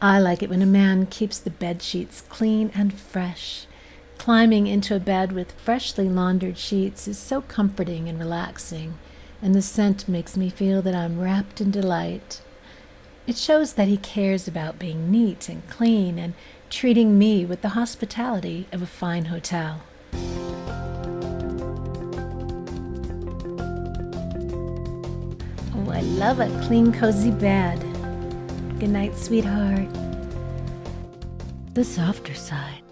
I like it when a man keeps the bed sheets clean and fresh. Climbing into a bed with freshly laundered sheets is so comforting and relaxing, and the scent makes me feel that I'm wrapped in delight. It shows that he cares about being neat and clean and treating me with the hospitality of a fine hotel. Oh, I love a clean, cozy bed. Good night, sweetheart. The softer side.